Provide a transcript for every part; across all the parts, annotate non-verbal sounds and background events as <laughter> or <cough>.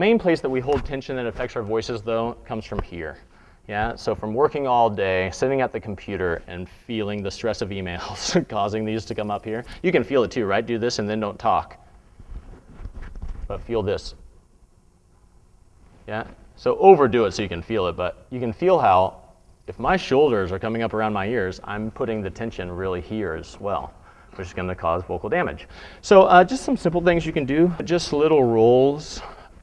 the main place that we hold tension that affects our voices, though, comes from here. Yeah, so from working all day, sitting at the computer, and feeling the stress of emails <laughs> causing these to come up here. You can feel it too, right? Do this and then don't talk. But feel this. Yeah, so overdo it so you can feel it, but you can feel how if my shoulders are coming up around my ears, I'm putting the tension really here as well, which is going to cause vocal damage. So uh, just some simple things you can do, just little rolls.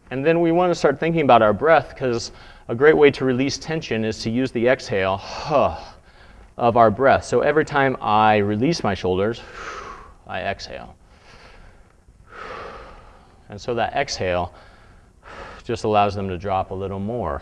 And then we want to start thinking about our breath because a great way to release tension is to use the exhale huh, of our breath. So every time I release my shoulders, <sighs> I exhale. And so that exhale just allows them to drop a little more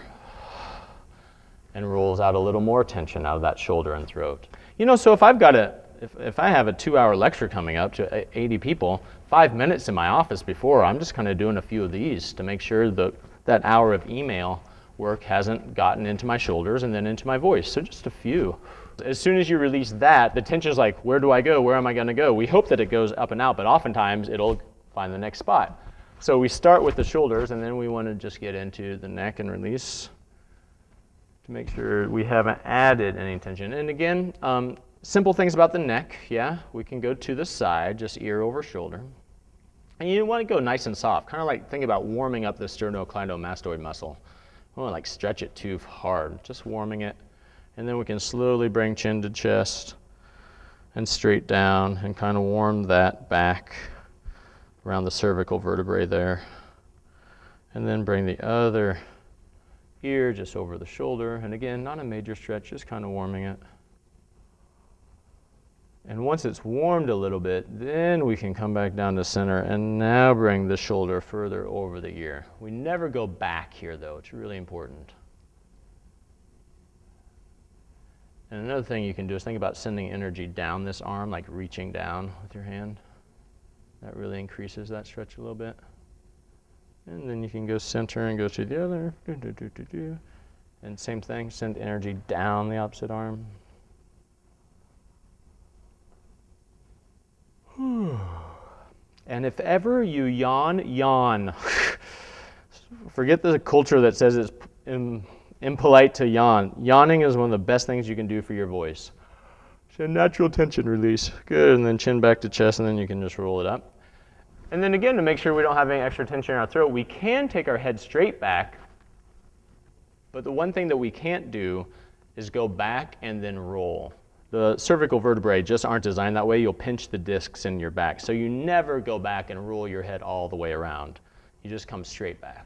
and rolls out a little more tension out of that shoulder and throat. You know, so if I've got a, if, if I have a two hour lecture coming up to 80 people, five minutes in my office before, I'm just kind of doing a few of these to make sure that that hour of email work hasn't gotten into my shoulders and then into my voice. So just a few. As soon as you release that, the tension is like, where do I go? Where am I going to go? We hope that it goes up and out, but oftentimes it'll find the next spot. So we start with the shoulders, and then we want to just get into the neck and release to make sure we haven't added any tension. And again, um, simple things about the neck, yeah? We can go to the side, just ear over shoulder. And you want to go nice and soft, kind of like think about warming up the sternocleidomastoid muscle. We want to like stretch it too hard, just warming it. And then we can slowly bring chin to chest and straight down and kind of warm that back around the cervical vertebrae there. And then bring the other ear just over the shoulder. And again, not a major stretch, just kind of warming it. And once it's warmed a little bit, then we can come back down to center and now bring the shoulder further over the ear. We never go back here though, it's really important. And another thing you can do is think about sending energy down this arm, like reaching down with your hand. That really increases that stretch a little bit. And then you can go center and go to the other. And same thing, send energy down the opposite arm. <sighs> and if ever you yawn, yawn. <laughs> Forget the culture that says it's impolite to yawn. Yawning is one of the best things you can do for your voice. So natural tension release. Good, and then chin back to chest, and then you can just roll it up. And then again, to make sure we don't have any extra tension in our throat, we can take our head straight back, but the one thing that we can't do is go back and then roll. The cervical vertebrae just aren't designed that way. You'll pinch the discs in your back. So you never go back and roll your head all the way around. You just come straight back.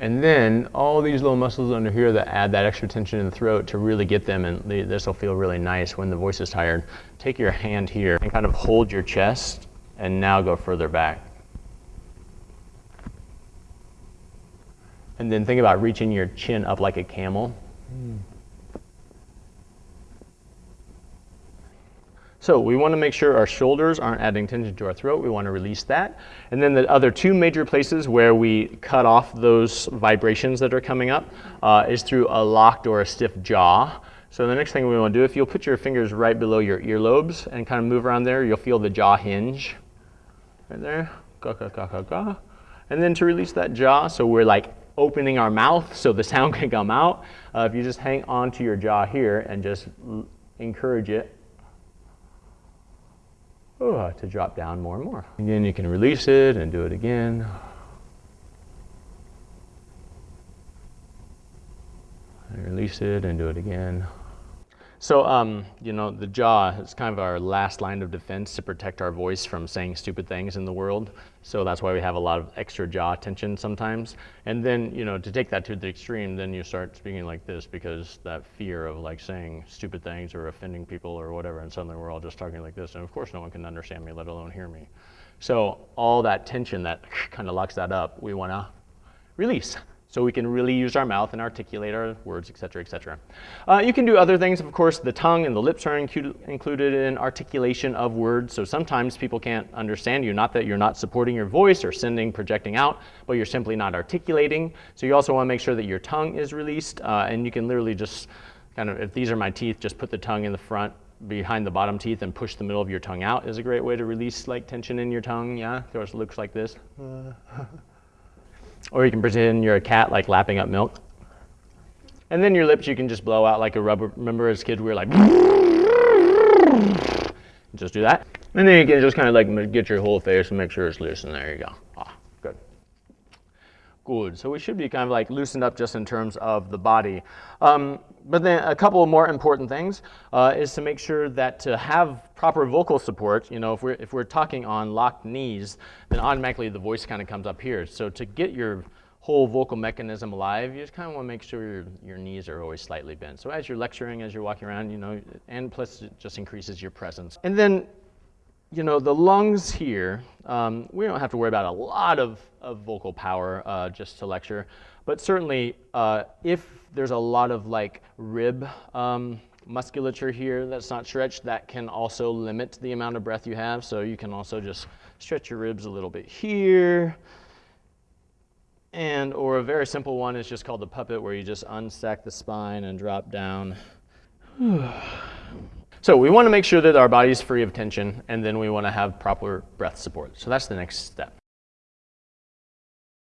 And then all these little muscles under here that add that extra tension in the throat to really get them, and this will feel really nice when the voice is tired. Take your hand here and kind of hold your chest and now go further back. And then think about reaching your chin up like a camel. Mm. So we want to make sure our shoulders aren't adding tension to our throat. We want to release that. And then the other two major places where we cut off those vibrations that are coming up uh, is through a locked or a stiff jaw. So the next thing we want to do, if you'll put your fingers right below your earlobes and kind of move around there, you'll feel the jaw hinge right there. Ga, ga, ga, ga, ga. And then to release that jaw, so we're like opening our mouth so the <laughs> sound can come out. Uh, if you just hang on to your jaw here and just encourage it oh, to drop down more and more. Again, you can release it and do it again. And release it and do it again. So, um, you know, the jaw is kind of our last line of defense to protect our voice from saying stupid things in the world. So that's why we have a lot of extra jaw tension sometimes. And then, you know, to take that to the extreme, then you start speaking like this because that fear of like saying stupid things or offending people or whatever, and suddenly we're all just talking like this. And of course, no one can understand me, let alone hear me. So all that tension that <laughs> kind of locks that up, we want to release so we can really use our mouth and articulate our words, et cetera, et cetera. Uh, you can do other things, of course, the tongue and the lips are included in articulation of words, so sometimes people can't understand you, not that you're not supporting your voice or sending, projecting out, but you're simply not articulating. So you also want to make sure that your tongue is released, uh, and you can literally just kind of, if these are my teeth, just put the tongue in the front behind the bottom teeth and push the middle of your tongue out is a great way to release like tension in your tongue. Yeah, it looks like this. <laughs> or you can pretend you're a cat like lapping up milk. And then your lips you can just blow out like a rubber. Remember as kids we were like, <laughs> just do that. And then you can just kind of like get your whole face and make sure it's loose and there you go. Good. So we should be kind of like loosened up just in terms of the body. Um, but then a couple more important things uh, is to make sure that to have proper vocal support, you know, if we're, if we're talking on locked knees, then automatically the voice kind of comes up here. So to get your whole vocal mechanism alive, you just kind of want to make sure your, your knees are always slightly bent. So as you're lecturing, as you're walking around, you know, and plus it just increases your presence. And then you know, the lungs here, um, we don't have to worry about a lot of, of vocal power uh, just to lecture, but certainly uh, if there's a lot of like rib um, musculature here that's not stretched, that can also limit the amount of breath you have. So you can also just stretch your ribs a little bit here. And, or a very simple one is just called the puppet where you just unstack the spine and drop down. <sighs> <sighs> <sighs> So we want to make sure that our body is free of tension, and then we want to have proper breath support. So that's the next step.